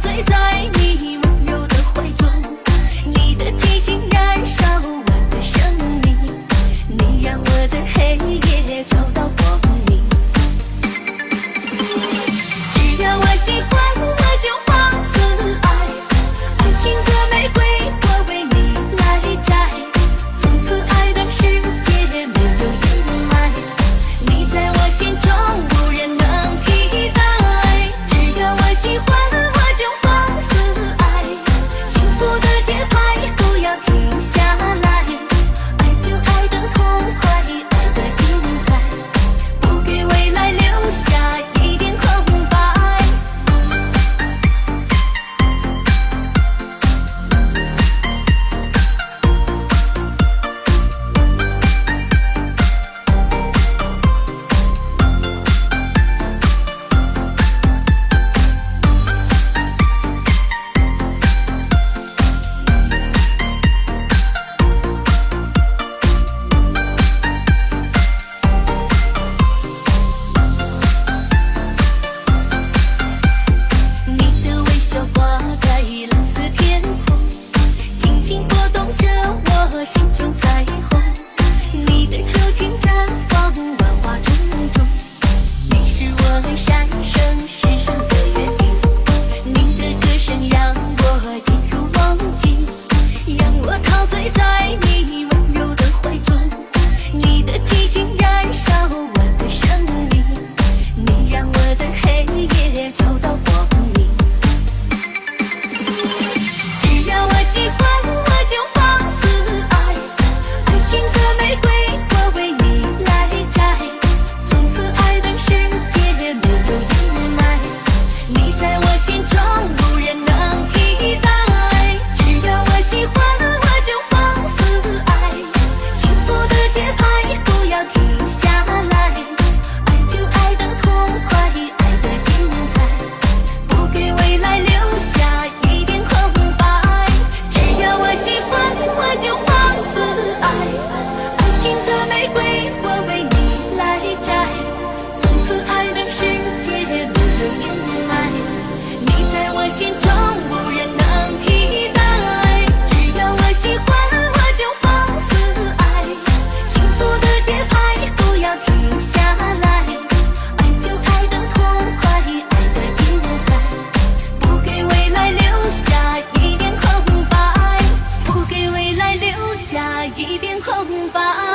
醉在你温柔的怀中你的激情燃烧我的生命你让我在黑夜我心中彩虹你的柔情绽放。万花丛中你是我们三生世上的约定你的歌声让我进入梦境让我陶醉在你温心中无人能替代，只要我喜欢。一片空白